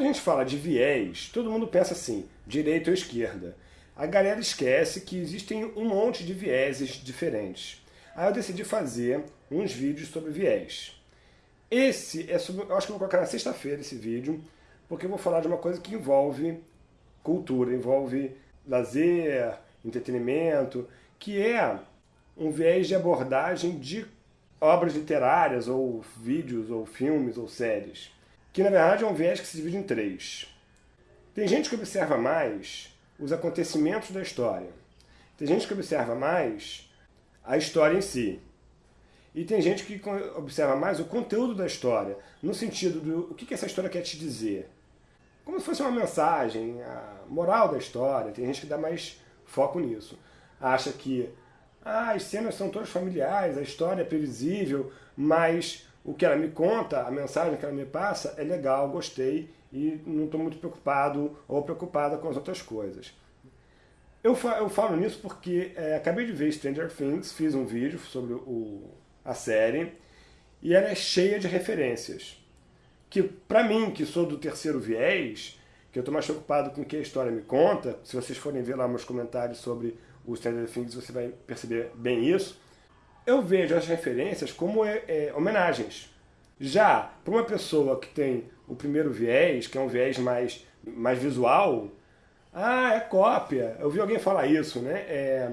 Quando a gente fala de viés, todo mundo pensa assim, direita ou esquerda. A galera esquece que existem um monte de vieses diferentes. Aí eu decidi fazer uns vídeos sobre viés. Esse é sobre, eu acho que eu vou colocar na sexta-feira esse vídeo, porque eu vou falar de uma coisa que envolve cultura, envolve lazer, entretenimento, que é um viés de abordagem de obras literárias, ou vídeos, ou filmes, ou séries. Que na verdade é um viés que se divide em três. Tem gente que observa mais os acontecimentos da história. Tem gente que observa mais a história em si. E tem gente que observa mais o conteúdo da história, no sentido do o que essa história quer te dizer. Como se fosse uma mensagem, a moral da história. Tem gente que dá mais foco nisso. Acha que ah, as cenas são todas familiares, a história é previsível, mas o que ela me conta, a mensagem que ela me passa é legal, gostei e não estou muito preocupado ou preocupada com as outras coisas. Eu, eu falo nisso porque é, acabei de ver Stranger Things, fiz um vídeo sobre o, a série e ela é cheia de referências. Que para mim, que sou do terceiro viés, que eu estou mais preocupado com o que a história me conta, se vocês forem ver lá meus comentários sobre o Stranger Things, você vai perceber bem isso, eu vejo as referências como é, é, homenagens. Já para uma pessoa que tem o primeiro viés, que é um viés mais, mais visual, ah, é cópia. Eu vi alguém falar isso, né? É,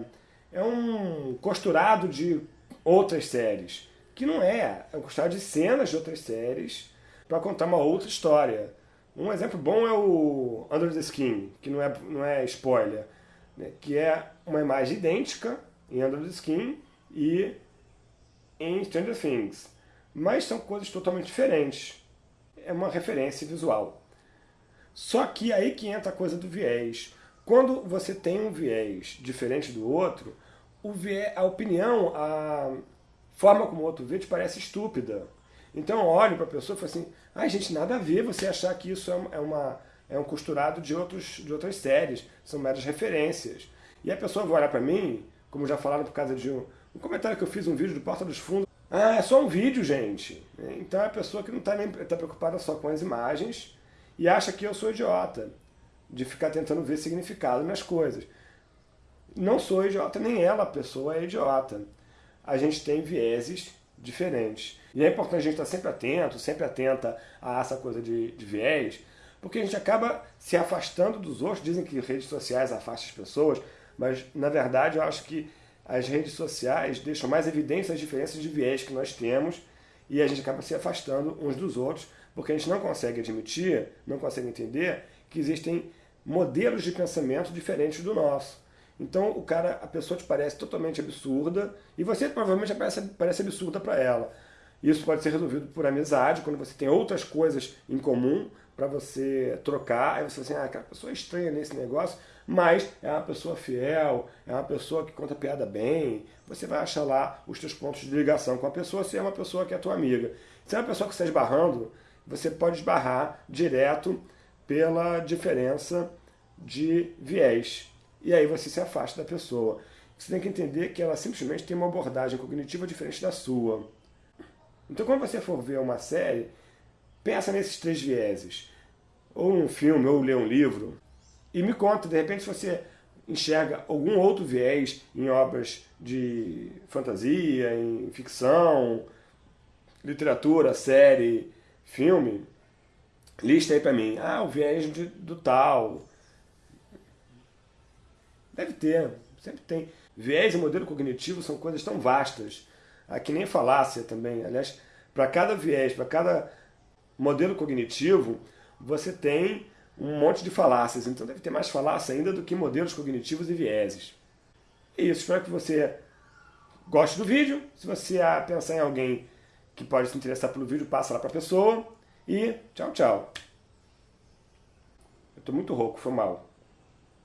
é um costurado de outras séries. Que não é. É um costurado de cenas de outras séries para contar uma outra história. Um exemplo bom é o Under the Skin, que não é, não é spoiler, né? que é uma imagem idêntica em Under the Skin e em Stranger Things. Mas são coisas totalmente diferentes. É uma referência visual. Só que aí que entra a coisa do viés. Quando você tem um viés diferente do outro, o viés, a opinião, a forma como o outro vê te parece estúpida. Então eu olho para a pessoa e falo assim, ai gente, nada a ver você achar que isso é, uma, é um costurado de, outros, de outras séries, são meras referências. E a pessoa vai olhar para mim, como já falaram por causa de um, um comentário que eu fiz um vídeo do Porta dos Fundos, ah, é só um vídeo, gente. Então é a pessoa que não está nem tá preocupada só com as imagens, e acha que eu sou idiota, de ficar tentando ver significado nas coisas. Não sou idiota, nem ela, a pessoa é idiota. A gente tem vieses diferentes. E é importante a gente estar sempre atento, sempre atenta a essa coisa de, de viés, porque a gente acaba se afastando dos outros. Dizem que redes sociais afastam as pessoas, mas na verdade eu acho que as redes sociais deixam mais evidência as diferenças de viés que nós temos e a gente acaba se afastando uns dos outros porque a gente não consegue admitir, não consegue entender que existem modelos de pensamento diferentes do nosso. Então o cara, a pessoa te parece totalmente absurda e você provavelmente parece, parece absurda para ela. Isso pode ser resolvido por amizade, quando você tem outras coisas em comum para você trocar. Aí você assim, ah, aquela pessoa é estranha nesse negócio, mas é uma pessoa fiel, é uma pessoa que conta piada bem. Você vai achar lá os teus pontos de ligação com a pessoa se é uma pessoa que é tua amiga. Se é uma pessoa que está esbarrando, você pode esbarrar direto pela diferença de viés. E aí você se afasta da pessoa. Você tem que entender que ela simplesmente tem uma abordagem cognitiva diferente da sua. Então quando você for ver uma série, pensa nesses três vieses. Ou um filme, ou ler um livro. E me conta, de repente, se você enxerga algum outro viés em obras de fantasia, em ficção, literatura, série, filme, lista aí pra mim. Ah, o viés de, do tal. Deve ter, sempre tem. Viés e modelo cognitivo são coisas tão vastas. Ah, que nem falácia também. Aliás, para cada viés, para cada modelo cognitivo, você tem um monte de falácias. Então deve ter mais falácia ainda do que modelos cognitivos e vieses. É isso, espero que você goste do vídeo. Se você pensar em alguém que pode se interessar pelo vídeo, passa lá para a pessoa. E tchau, tchau. Eu tô muito rouco, foi mal.